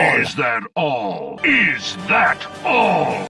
Is that all? Is that all?